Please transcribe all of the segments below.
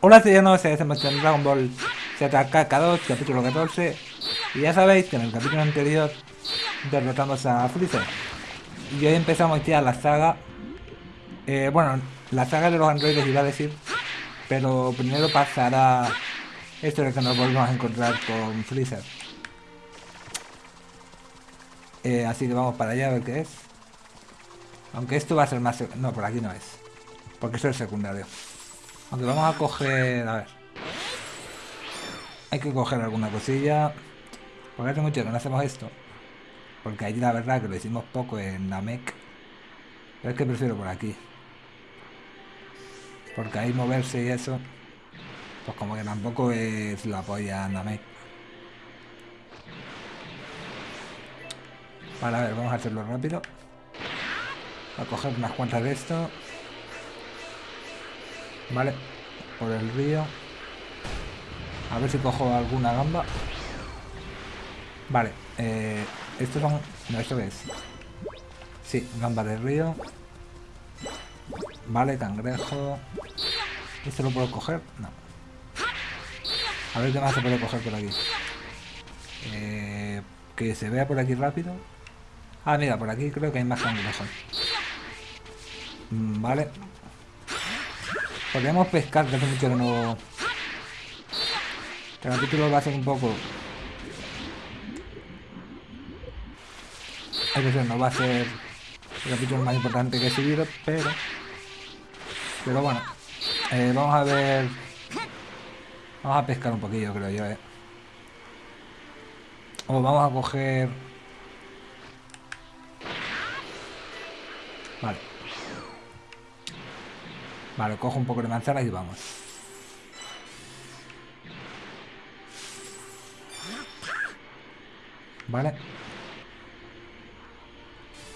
Hola ciudadanos, estamos en Dragon Ball ZK2, capítulo 14 Y ya sabéis que en el capítulo anterior derrotamos a Freezer. Y hoy empezamos ya la saga. Eh, Bueno, la saga de los androides iba a decir Pero primero pasará esto de que nos volvemos a encontrar con Freezer. Eh, Así que vamos para allá a ver qué es. Aunque esto va a ser más... No, por aquí no es Porque eso es secundario aunque vamos a coger... A ver. Hay que coger alguna cosilla. Porque hace mucho que no hacemos esto. Porque allí la verdad que lo hicimos poco en Namek. Pero es que prefiero por aquí. Porque ahí moverse y eso. Pues como que tampoco es la polla Namek. Vale, a ver, vamos a hacerlo rápido. A coger unas cuantas de esto. Vale, por el río. A ver si cojo alguna gamba. Vale, eh, estos son... No, ¿esto es? Sí, gamba del río. Vale, cangrejo. ¿Esto lo puedo coger? No. A ver qué más se puede coger por aquí. Eh, que se vea por aquí rápido. Ah, mira, por aquí creo que hay más cangrejos. Mm, vale, Podríamos pescar, que hace mucho que no... Este capítulo va a ser un poco... Es decir, no va a ser el capítulo más importante que he subido, pero... Pero bueno, eh, vamos a ver... Vamos a pescar un poquillo, creo yo, eh. O vamos a coger... Vale, cojo un poco de manzana y vamos. Vale.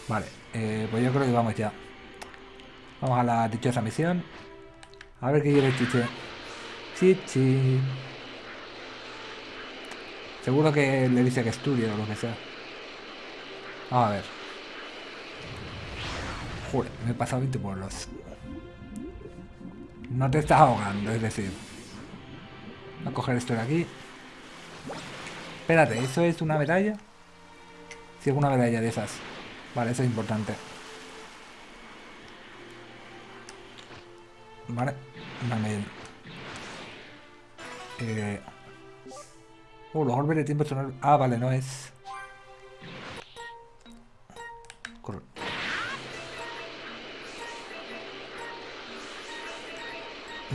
Vale, eh, pues yo creo que vamos ya. Vamos a la dichosa misión. A ver qué quiere Chiche. Chichi. Seguro que le dice que estudie o lo que sea. Vamos a ver. Joder, me he pasado 20 los... No te estás ahogando, es decir. Voy a coger esto de aquí. Espérate, ¿eso es una medalla? Sí, es una medalla de esas. Vale, eso es importante. Vale, vale. Eh... Oh, los orbes de tiempo son... Ah, vale, no es...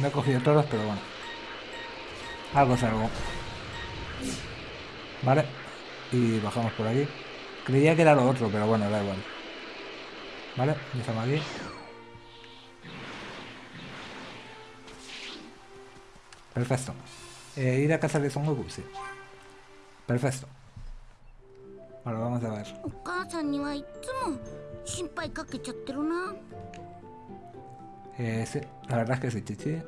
No he cogido todos, pero bueno. Algo es algo. Vale. Y bajamos por aquí. Creía que era lo otro, pero bueno, da igual. Vale, estamos aquí. Perfecto. Eh, ir a casa de Son Goku, sí. Perfecto. Ahora vamos a ver. Eh, sí, la verdad es que sí, chichi.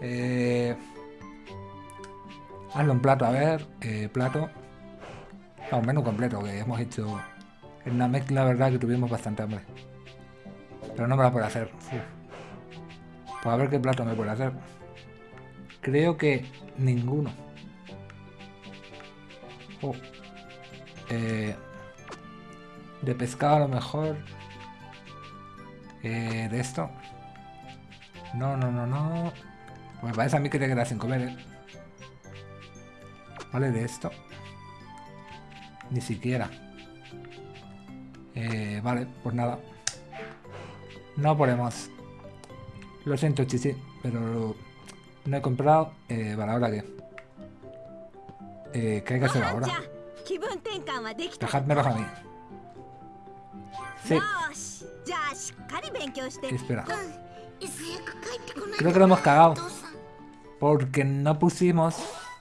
Eh, hazlo en plato, a ver, eh, plato. No, un menú completo, que hemos hecho en Namek, la verdad que tuvimos bastante hambre. Pero no me la puedo hacer. Pues a ver qué plato me puede hacer. Creo que ninguno. Oh. Eh, de pescado a lo mejor. Eh, de esto. No, no, no, no. Pues me parece a mí que te quedas sin comer, ¿eh? Vale, de esto. Ni siquiera. Eh, vale, pues nada. No podemos. Lo siento, chichi, pero no he comprado. Eh, vale, ¿ahora qué? Eh, ¿Qué hay que hacer ahora? Dejadmelos a mí. Sí. Espera. Creo que lo hemos cagado. Porque no pusimos,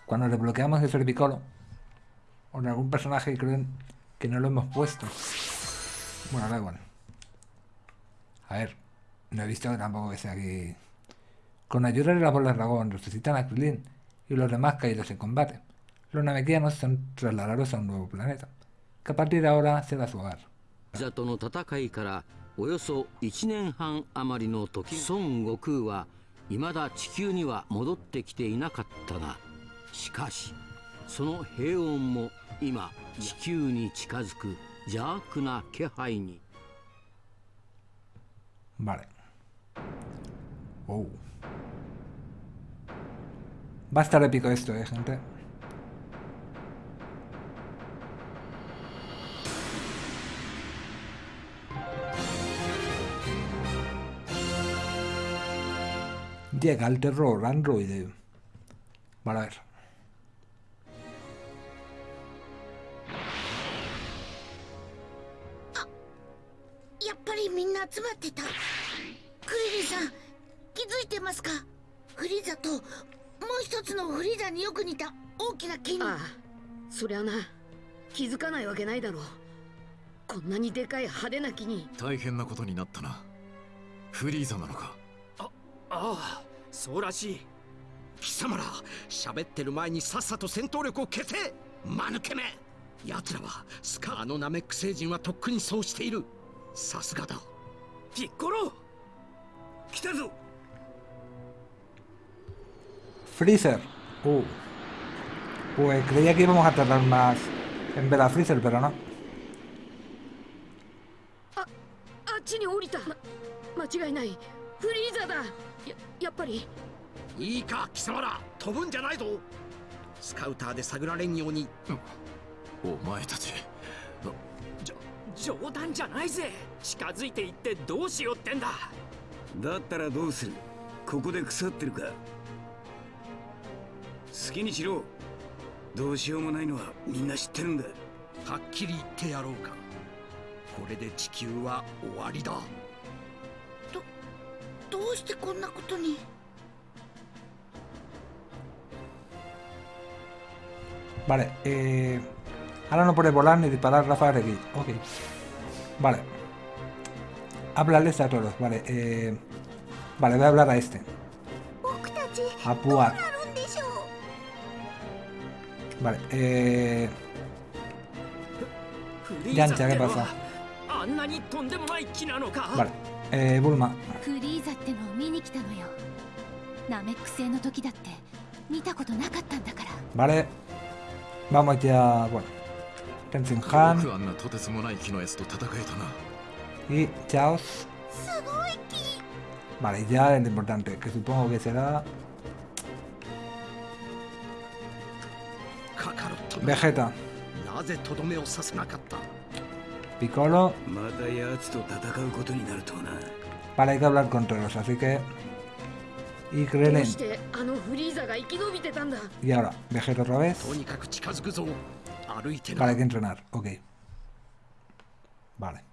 cuando desbloqueamos el Servicolo, o en algún personaje creo que no lo hemos puesto. Bueno, da igual. A ver, no he visto tampoco que sea aquí. Con ayuda de la bola dragón resucitan a Krillin y los demás caídos en combate. Los namekianos son trasladados a un nuevo planeta, que a partir de ahora será su hogar. ザとの戦いからおよそ1年半余りの時孫悟空は未だ地球には戻ってきていなかったがしかしその平穏も今地球に近づく邪悪な気配に Vale. Oh. Va a estar épico esto, eh, gente. Llega el terror androide. Vale, a ver. やっぱりみんな集まってたクリリンさん気づいてますかフリーザともう一つのフリーザによく似た大きな木にああそりゃな気づかないわけないだろうこんなにでかい派手な木に大変なことになったなフリーザなのかああそうらしい。貴様ら喋ってる前にさっさと戦闘力を消せ間抜けめ奴らはスカあのナメック星人はとっくにそうしている。さすがだ。ピッコロ来たぞ。Freezer. Uh. Pues creía que íbamos a tardar más en ver a Freezer, pero no. ああっちに降りた、ま、間違いない。フリーザだややっぱり？いいか貴様ら。飛ぶんじゃないぞ。スカウターで探られんように。お前たち。冗談じゃないぜ。近づいていってどうしようってんだ。だったらどうする？ここで腐ってるか？好きにしろ。どうしようもないのはみんな知ってるんだ。はっきり言ってやろうか。これで地球は終わりだどうしてこんなことに Vale, eh... Ahora no puede volar ni disparar Rafa X. Ok. Vale. Háblales a todos. Vale, eh... Vale, voy a hablar a este. 僕たち A どう Puar. なるんでしょう Vale, eh... フリやんちゃーザっての ¿qué pasa? はあんなにとんでもない木なのか Vale. Eh, Bulma. フリーザってのを見に来たのよナメック星の時だって見たことなかったんだから Vale Vamos ya Bueno Tensenhan Y Chaos Vale, ya es lo importante Que supongo que será Vegeta Piccolo また奴と戦うことになるとはな para hay que hablar con todos, así que... Y. Y ahora, otra vez. Vale, que entrenar, ok. Vale.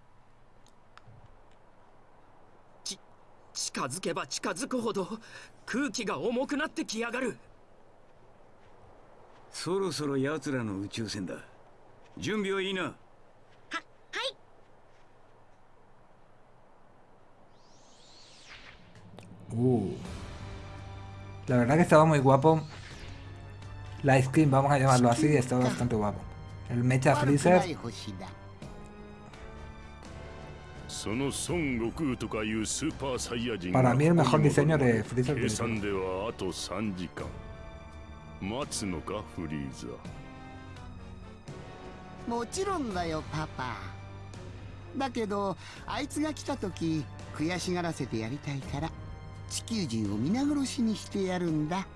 Uh. La verdad que estaba muy guapo. La skin, vamos a llamarlo así, estaba bastante guapo. El Mecha 悪くな Freezer. い星だその孫悟空とかいうスーパーサイヤ人 Para が mí el こ mejor こに diseño 戻る de Freezer 計 que 算ではあと3時間待つのかフリーザもちろんだよパパだけどあいつが来た時悔しがらせてやりたいから 地球人を皆殺しにしてやるんだ。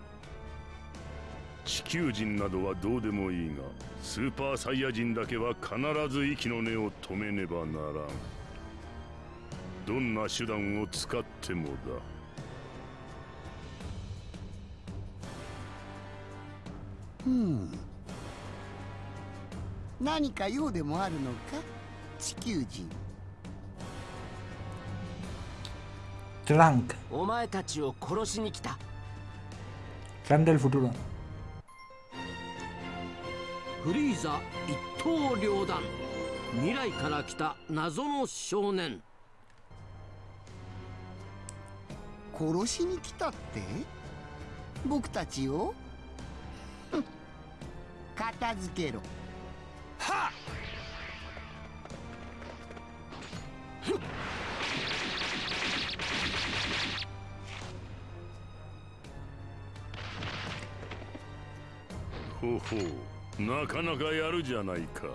地球人などはどうでもいいがスーパーサイヤ人だけは必ず息の根を止めねばならん。どんな手段を使ってもだ。う。ん何か用でもあるのか地球人お前たちを殺しに来た。Del futuro. フリーザ一刀両断。未来から来た謎の少年。殺しに来たって？僕たちを？片付けろ。はっほほうなかなかやるじゃないか。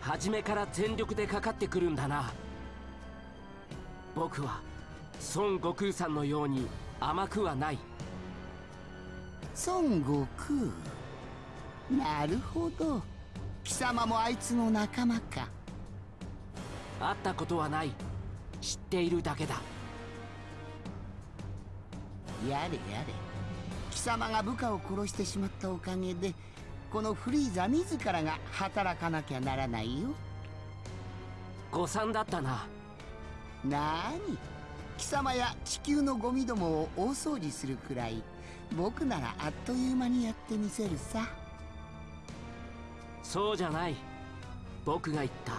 初めから全力でかかってくるんだな。僕は孫悟空さんのように甘くはない。孫悟空？なるほど。貴様もあいつの仲間か。会ったことはない。知っているだけだ。やれやれ貴様が部下を殺してしまったおかげでこのフリーザ自らが働かなきゃならないよ。誤算だったな。なーに？貴様や地球のゴミどもを大掃除するくらい僕ならあっという間にやってみせるさ。そうじゃない。僕が言った。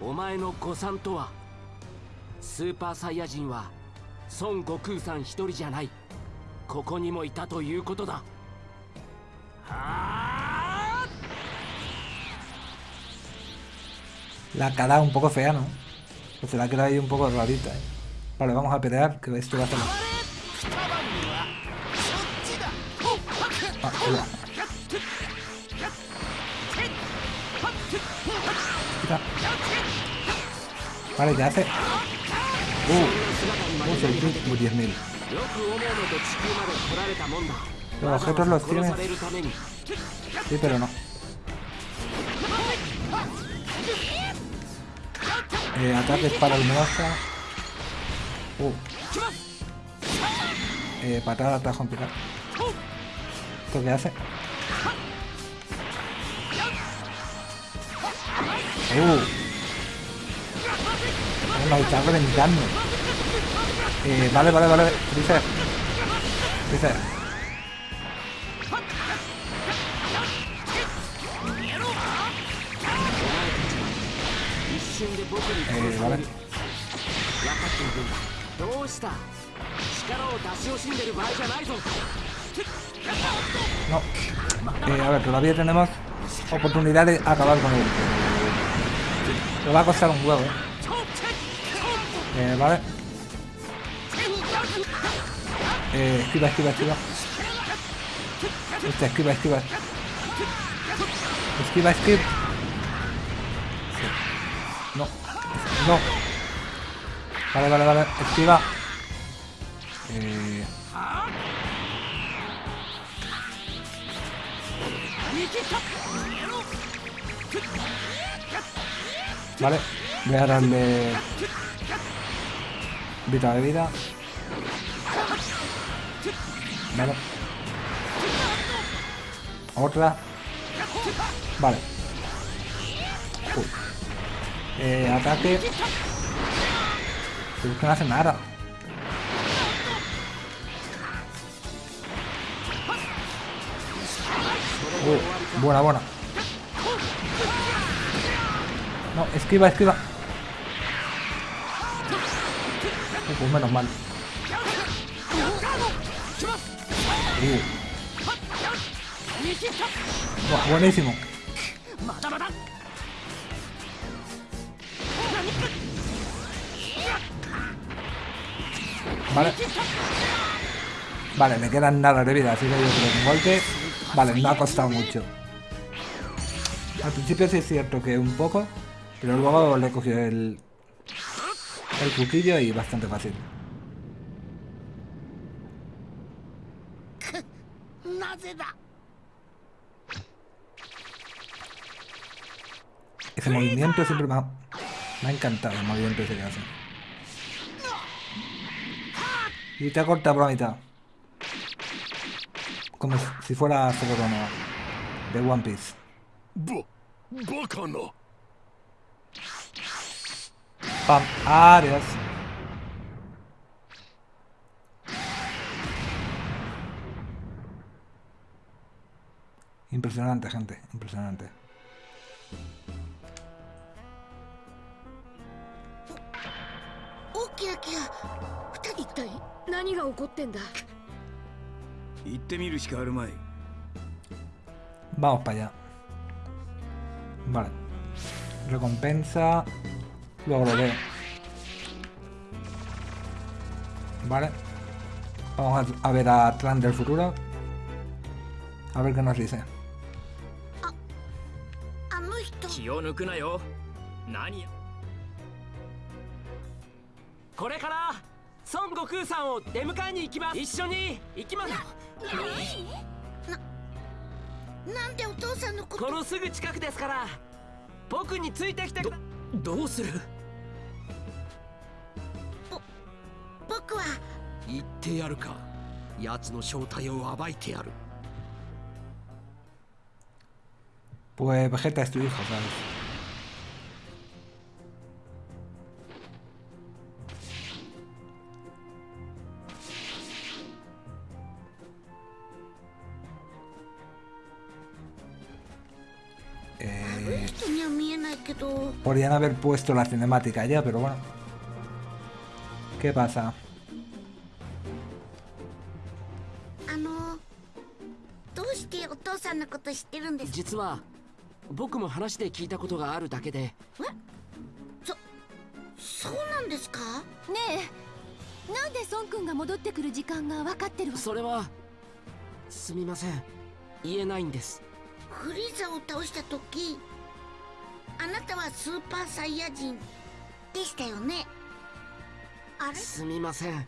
お前の誤算とは。スーパーサイヤ人は孫悟空さん一人じゃないここにもいたということだは La cara un poco fea, ¿no? Pues se la ha quedado ahí un poco rarita, ¿eh? Vale, vamos a pelear, que esto va a ser... Ah, hola. Quita. Vale, ya hace... Uh, uh, soy tú, como 10.000. Los objetos los tiene. Sí, pero no. Eh, ataques para el monstruo. Uh. Eh, patada, atajo en picar. ¿Esto qué hace? Uh. Es una luchadora en daño. Eh, vale, vale, vale. Freezer. Freezer. Eh, vale. No. Eh, a ver, todavía tenemos oportunidad de acabar con él. Pero va a costar un huevo, eh. eh vale. Eh, esquiva, esquiva, esquiva. Hostia, esquiva, esquiva. Esquiva, esquiva. No. No. Vale, vale, vale. Esquiva. Eh... Vale, voy a darle vida de vida. Otra. Vale. Eh, ataque. Pero es que no hace nada. Buena, buena. No, esquiva, esquiva. Pues menos mal. Uh. Buah, buenísimo. Vale. Vale, me quedan nada de vida, así que yo creo que un golpe... Vale, no ha costado mucho. Al principio sí es cierto que un poco, pero luego le he cogido el... El cuchillo y bastante fácil. Ese movimiento siempre me ha, me ha encantado, el movimiento ese que hace. Y te corta por la mitad. Como si fuera Sokorono de One Piece. ¡Bacano! ¡Pam! ¡Adiós! Impresionante, gente, impresionante. Vamos para allá. Vale. Recompensa. Luego lo veo. Vale. Vamos a ver a Tran del futuro. A ver qué nos dice. 気を抜くなよ。何や。これから孫悟空さんを出迎えに行きます。一緒に行きます。なんでお父さんのこと？このすぐ近くですから僕についてきてくだどうする？僕は。言ってやるか。奴の正体を暴いてやる Pues Vegeta es tu hijo, ¿sabes? Eh, podrían haber puesto la cinemática ya, pero bueno. ¿Qué pasa? ¿Qué 僕も話で聞いたことがあるだけで。そうなんですか？ねえ。なんで孫君が戻ってくる時間が分かってるわ？それはすみません。言えないんです。フリーザを倒した時あなたはスーパーサイヤ人でしたよね？あれ？すみません。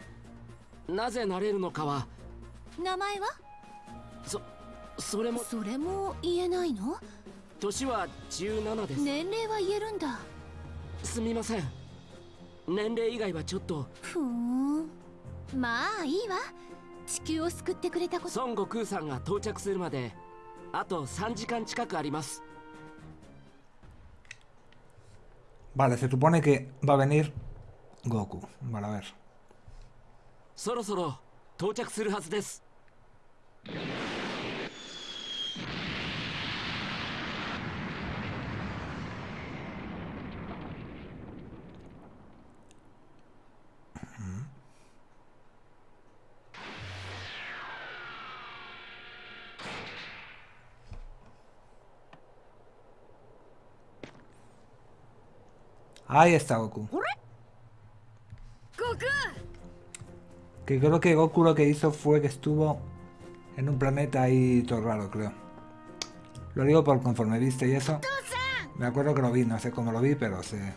なぜなれるのかは。名前は？そそれも。それも言えないの？年は17です。年齢は言えるんだ。すみません。年齢以外はちょっと。ふーん。まあいいわ。地球を救ってくれたこと。孫悟空さんが到着するまであと3時間近くあります。Vale, se supone que va a venir Goku. Vale, a ver. そろそろ到着するはずです Ahí está Goku. Que creo que Goku lo que hizo fue que estuvo en un planeta ahí todo raro, creo. Lo digo por conforme viste y eso. Me acuerdo que lo vi, no sé cómo lo vi, pero sé.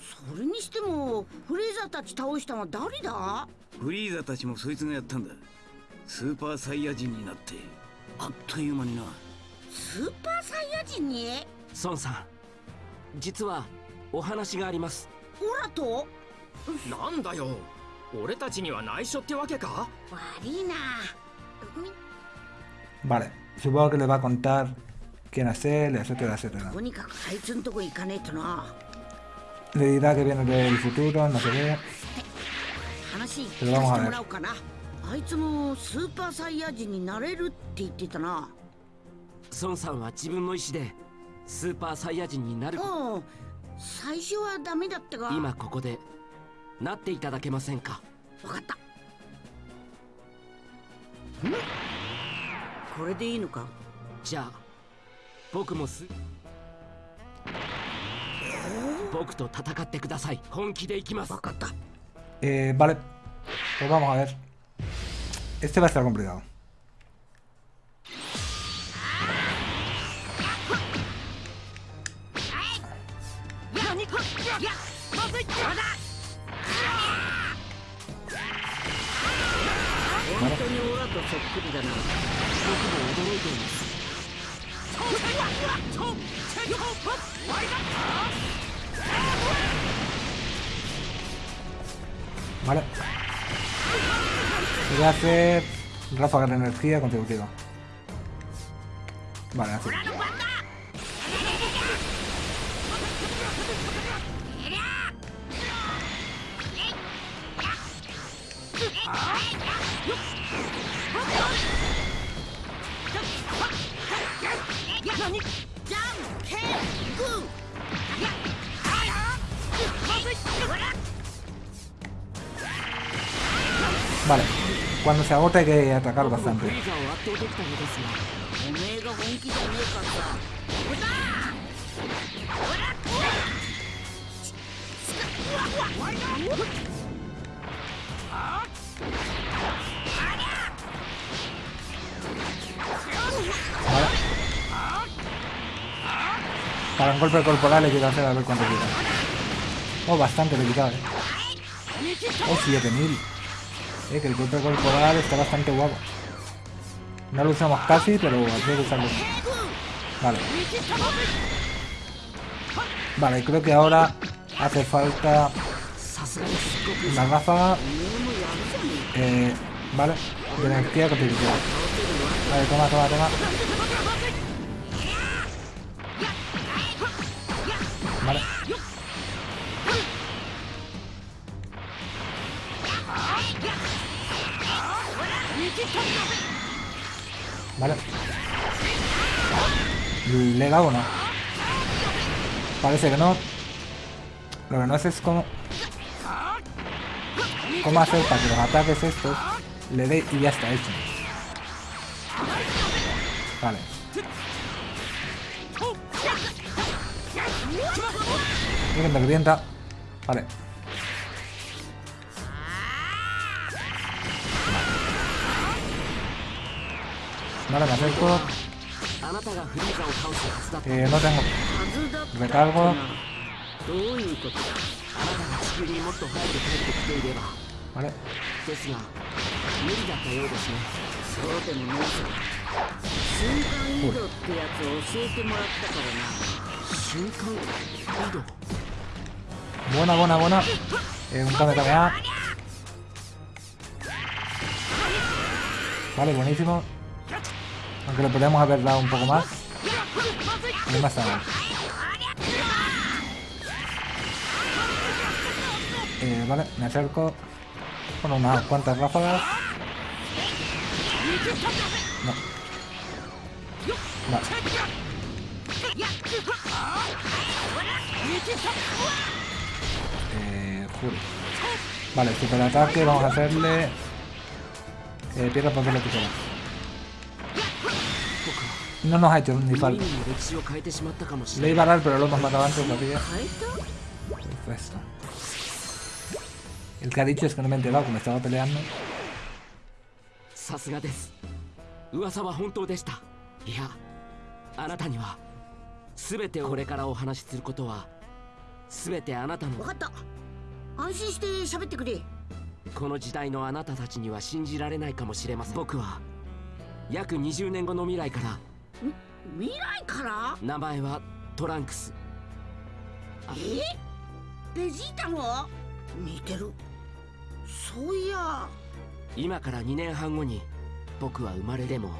それにしてもフレーザーたち倒したのは誰だ？フリーザたちもそいつがやったんだ。スーパーサイヤ人になって。あっという間にな。スーパーサイヤ人に？孫さん実はお話があります。オラと？なんだよ。俺たちには内緒ってわけか？悪いな。Vale, supongo que le va a contar quién es él, etcétera, etcétera. とにかくあいつんとこ行かねえとな Dirá que viene del futuro, no sé qué. Pero か vamos せ a ver. らおうかな。あいつもスーパーサイヤ人になれるって言ってたな。孫さんは自分の意思でスーパーサイヤ人になる。うん最初はダメだったが。今ここでなっていただけませんか？分かった。これでいいのか？じゃあ僕もす僕と戦ってください。本気で行きます。分かった。えー、バレ。ちょっと待って。Este va a estar complicado。本当に俺とそっくりだな僕も驚いています Vale. Voy a hacer ráfaga de energía consecutiva. Vale, así. Vale. Cuando se agote hay que atacar bastante. Vale. Para un golpe corporal le quiero hacer a ver cuánto quita. Oh, bastante le quitaba, eh. Oh, 7000. Que el golpe corporal está bastante guapo. No lo usamos casi, pero hay que usarlo. Vale. Vale, creo que ahora hace falta una ráfaga. Eh, vale. De energía que te Vale, toma, toma, toma. Vale. Vale. ¿Le he dado o no? Parece que no. Lo que no sé es cómo... Cómo hacer para que los ataques estos le dé y ya está hecho. Vale. Que me revienta. Vale. ってきていれば Vale. ですが無理だったようですねそうでもないさ瞬間移動ってやつを教えてもらったからな瞬間移動 Buena, buena, buena. Eh, un kame kamea. Vale, buenísimo. Aunque le podríamos haber dado un poco más. No está mal. Eh, vale, me acerco. Bueno, unas cuantas ráfagas. No. Vale. Eh. Vale, superataque, vamos a hacerle... Eh, piedra, papel o tijera. No nos ha hecho ni 耳 falta. に歴史を変えてしまったかもし Le れ iba ない a dar, pero lo hemos matado antes, た Perfecto. El que ha dicho es que no me he enterado, que me estaba peleando. さすがです噂は本当でしたいやあなたには全てをこれからお話しすることは全てあなたの分かった安心して喋ってくれこの時代のあなたたちには信じられないかもしれません僕は約20年後の未来から未来から？名前はトランクス。え？ベジータの似てる。そういや。今から2年半後に僕は生まれでも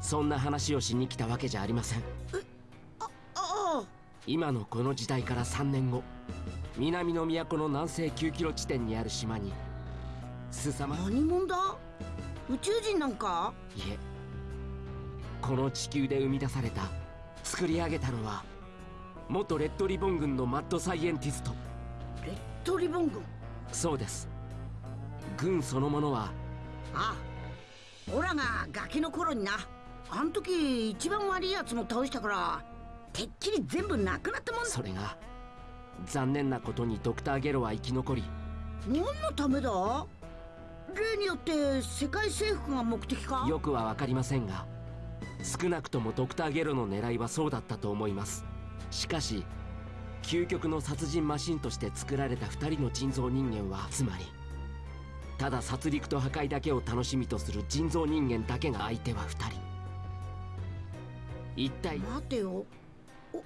そんな話をしに来たわけじゃありません。ああ今のこの時代から3年後南の都の南西9キロ地点にある島にすさま。何者だ？宇宙人なんか？いえこの地球で生み出された作り上げたのは元レッドリボン軍のマッドサイエンティスト。レッドリボン軍？そうです。軍そのものはあオラがガキの頃になあん時一番悪いやつも倒したからてっきり全部なくなったもんだ。それが残念なことにドクター・ゲロは生き残り何のためだ？例によって世界征服が目的か？よくは分かりませんが少なくともドクター・ゲロの狙いはそうだったと思います。しかし究極の殺人マシンとして作られた2人の人造人間はつまりただ殺戮と破壊だけを楽しみとする人造人間だけが相手は2人。一体待てよ。お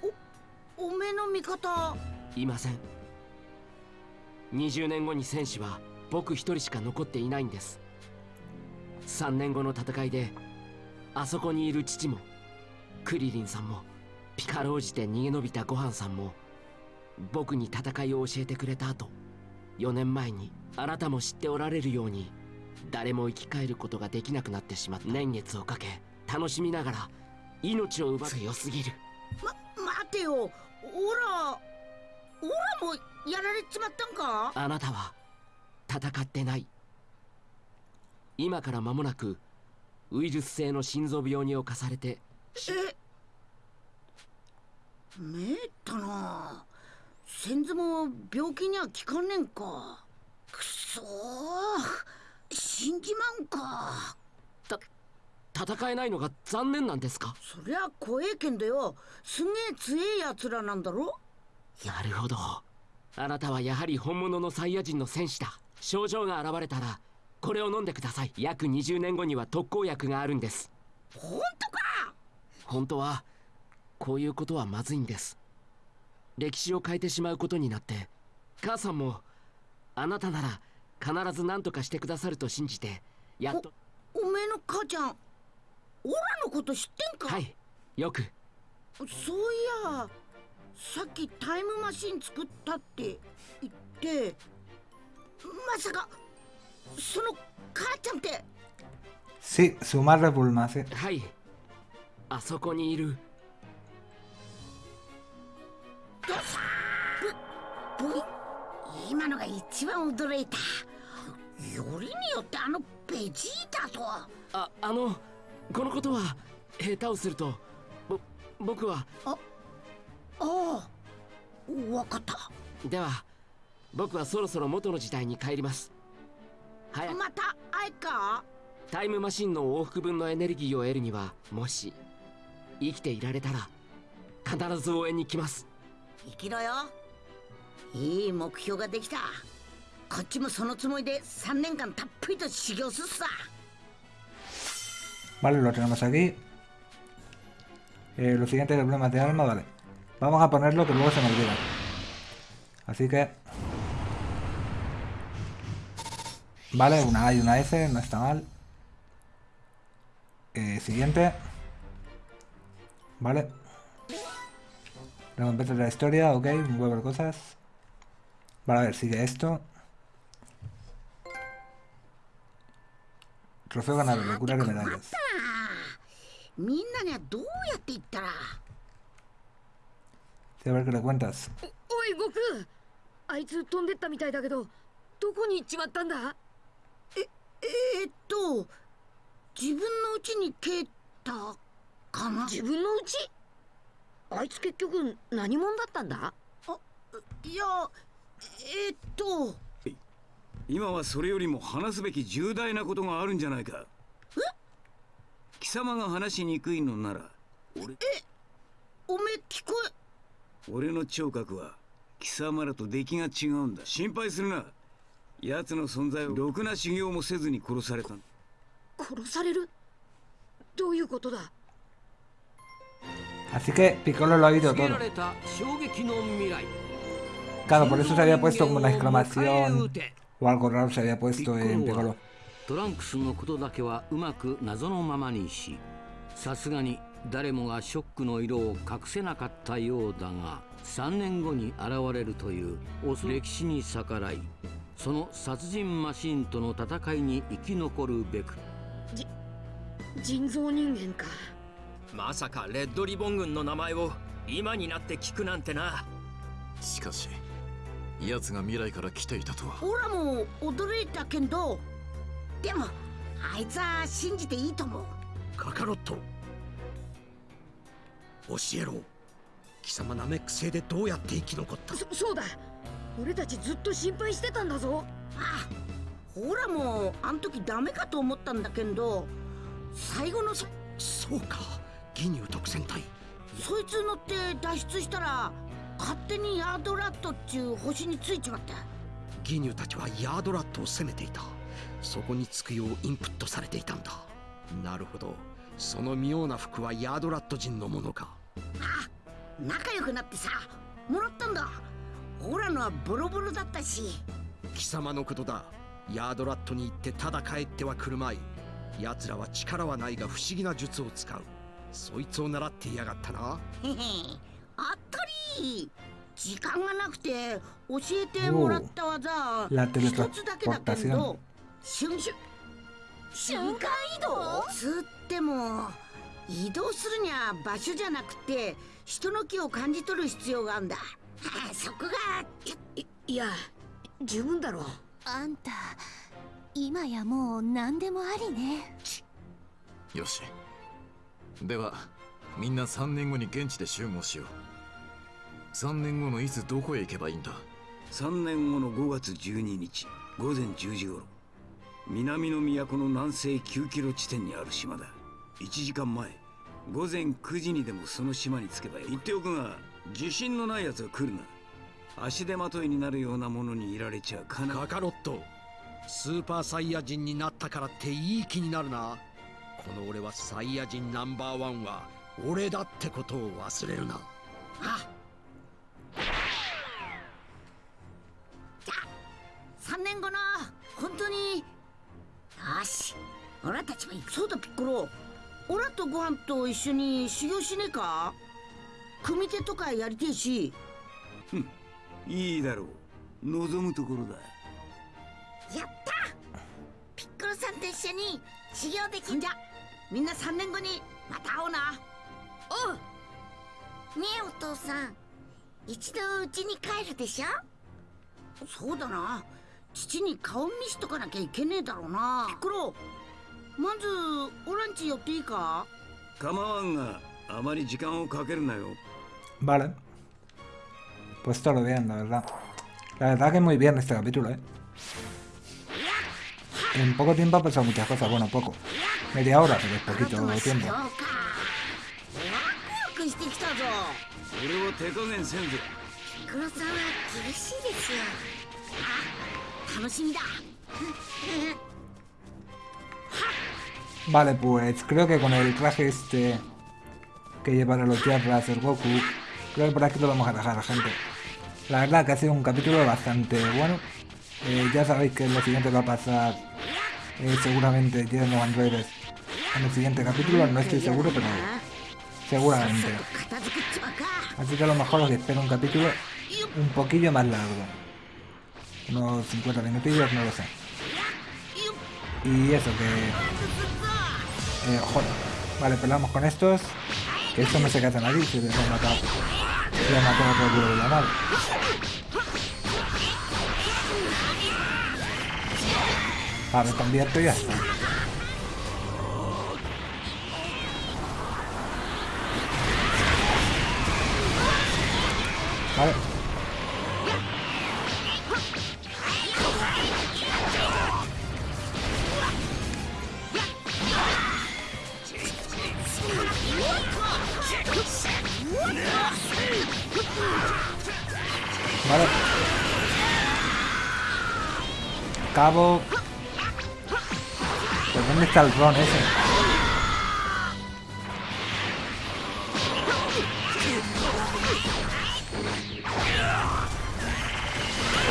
おおめえの味方。いません。20年後に戦士は僕一人しか残っていないんです。3年後の戦いであそこにいる父もクリリンさんもピカロージで逃げ延びたごはんさんも僕に戦いを教えてくれた後4年前にあなたも知っておられるように誰も生き返ることができなくなってしまった。年月をかけ楽しみながら命を奪う強すぎる。ま待てよ。オラオラもやられちまったんか？あなたは戦ってない。今から間もなくウイルス性の心臓病に侵されてえめったな。先祖も病気には効かねんか。くそー。死んじまうんか。戦えないのが残念なんですか？そりゃ怖えけんだよ。すげえ強えやつらなんだろ。なるほど。あなたはやはり本物のサイヤ人の戦士だ。症状が現れたらこれを飲んでください。約20年後には特効薬があるんです。本当か！本当はこういうことはまずいんです。歴史を変えてしまうことになって母さんもあなたなら必ず何とかしてくださると信じてやっとおめえの母ちゃんオラのこと知ってんか？はい。よく。そういやさっきタイムマシン作ったって言ってまさかその母ちゃんって。今のが一番驚いた。よりによってあのベジータと。あ、あの、このことは、下手をすると、僕は。あ、ああ、わかった。では、僕はそろそろ元の時代に帰ります。早くまたあいかタイムマシンの往復分のエネルギーを得るにはもし生きていられたら必ず応援に来ます生きろよいい目標ができたこっちもそのつもりで3年間たっぷりと修行すっさ Vale, lo tenemos aquí. Eh, lo siguiente es problemas de alma, vale. Vamos a ponerlo que luego se me olvida. Así que... Vale, una A y una F, no está mal. Eh, siguiente. Vale. Recompensa de la historia, ok, un huevo de cosas. Vale, a ver, sigue esto. Trofeo ganado, locura de medallas. みんなにはどうやって言ったら Sí, a ver qué le cuentas. おい悟空あいつ飛んでったみたいだけどどこに行っちまったんだ ええー、っと自分の家に帰ったかな？自分の家？あいつ結局何者だったんだ？あいやえー、っと今はそれよりも話すべき重大なことがあるんじゃないか。貴様が話しにくいのなら俺えおめえ聞こえ？俺の聴覚は貴様らと出来が違うんだ。心配するな奴の存在をろくな修行もせずに殺された殺される？どういうことだ？Así que Piccolo lo ha oído todo. られた衝撃の未来 Claro, por eso se había puesto como una exclamación. O algo raro se había puesto en Piccolo. トランクスのことだけはうまく謎のままにしさすがに誰もがショックの色を隠せなかったようだが3年後に現れるという恐歴史に逆らいその殺人マシンとの戦いに生き残るべく。人造人間か。まさかレッドリボン軍の名前を今になって聞くなんてな。しかし奴が未来から来ていたとは。オラも驚いたけどでもあいつは信じていいと思う。カカロット。教えろ。貴様ナメック星でどうやって生き残った？そそうだ俺たちずっと心配してたんだぞ。ああオラもあん時ダメかと思ったんだけど最後のそそうか。ギニュー特戦隊。そいつ乗って脱出したら勝手にヤードラットっちゅう星についちまったギニューたちはヤードラットを攻めていた。そこにつくようインプットされていたんだ。なるほど。その妙な服はヤードラット人のものか。あ仲良くなってさもらったんだオラのはボロボロだったし。貴様のことだ。ヤードラットに行ってただ帰ってはくるまい。奴らは力はないが不思議な術を使う。そいつを習っていやがったな。へへあったり。時間がなくて教えてもらった技一つだけだけ.ど瞬瞬瞬間移動？つっても移動するには場所じゃなくて人の気を感じ取る必要があるんだそこがいいや十分だろう。あんた今やもう何でもありね。よし。ではみんな3年後に現地で集合しよう。3年後のいつどこへ行けばいいんだ？3年後の5月12日午前10時頃。南の都の南西9キロ地点にある島だ。1時間前午前9時にでもその島に着けばいい。言っておくが自信のない奴は来るな。足手まといになるようなものにいられちゃかな。カカロットスーパーサイヤ人になったからっていい気になるな。この俺はサイヤ人ナンバーワンは俺だってことを忘れるな。あじゃあ3年後の本当によし。俺たちも行くそうだピッコロ。オラとご飯と一緒に修行しねえか？組手とかやりてえし。いいだろう。望むところだ。やった！ピッコロさんと一緒に修行できんじゃ。みんな3年後にまた会おうな。おう。ねえお父さん一度家に帰るでしょ？そうだな。父に顔見しとかなきゃいけねえだろうな。ピッコロまずオランチ寄っていいか？構わんがあまり時間をかけるなよ Vale. Pues todo lo bien, la verdad. La verdad que es muy bien este capítulo, ¿eh? En poco tiempo ha pasado muchas cosas, bueno, poco. Media hora, pero es poquito tiempo. Vale, pues creo que con el traje este que lleva a las tierras el Goku Creo que por aquí lo vamos a dejar, gente. La verdad que ha sido un capítulo bastante bueno. Eh, ya sabéis que lo siguiente va a pasar eh, seguramente llegan los androides en el siguiente capítulo, no estoy seguro, pero seguramente. Así que a lo mejor os espero un capítulo un poquillo más largo. Unos 50 minutillos, no lo sé. Y eso que... Eh, joder. Vale, pelamos con estos. Que estos no se quedan nadie, se les han matado. Les han matado por culo de la nave. Ah, me convierto y ya está. Vale. Cabo. ¿Pues dónde está el Ron ese?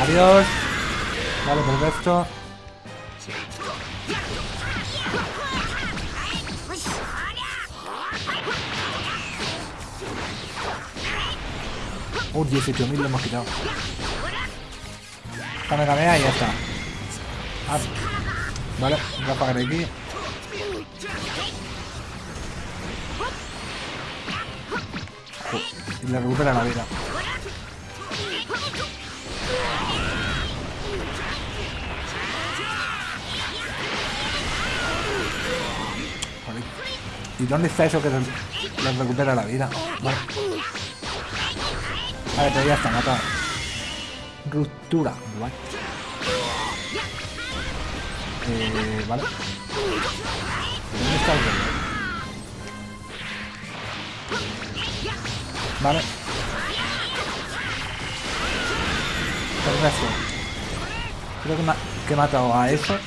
Adiós. Vale, perfecto. Uh, 18.000 lo hemos quitado. Kamehameha y ya está. Vale, ráfaga de aquí. Y le recupera la vida. ¿Y dónde está eso que le le recupera la vida? Vale. Vale, pero ya está matado. Ruptura. Vale. Eh, vale. ¿Dónde está el rey? Vale. Perfecto. Creo que, he matado a eso.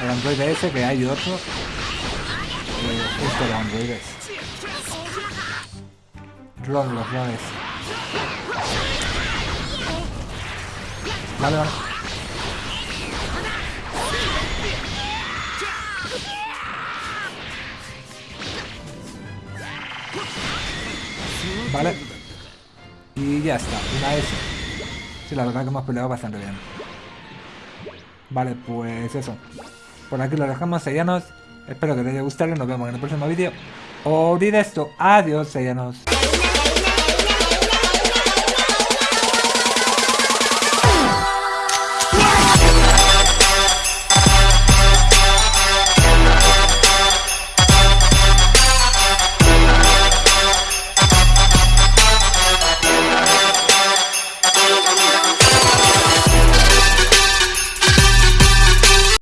Al androide ese, que hay otro. Eh, esto de androides. Ron, los rones. Vale, vale. Vale. Y ya está, una S. Sí, la verdad que hemos peleado bastante bien. Vale, pues eso. Por aquí lo dejamos, sellanos. Espero que te haya gustado y nos vemos en el próximo vídeo. Olvida esto. Adiós, sellanos.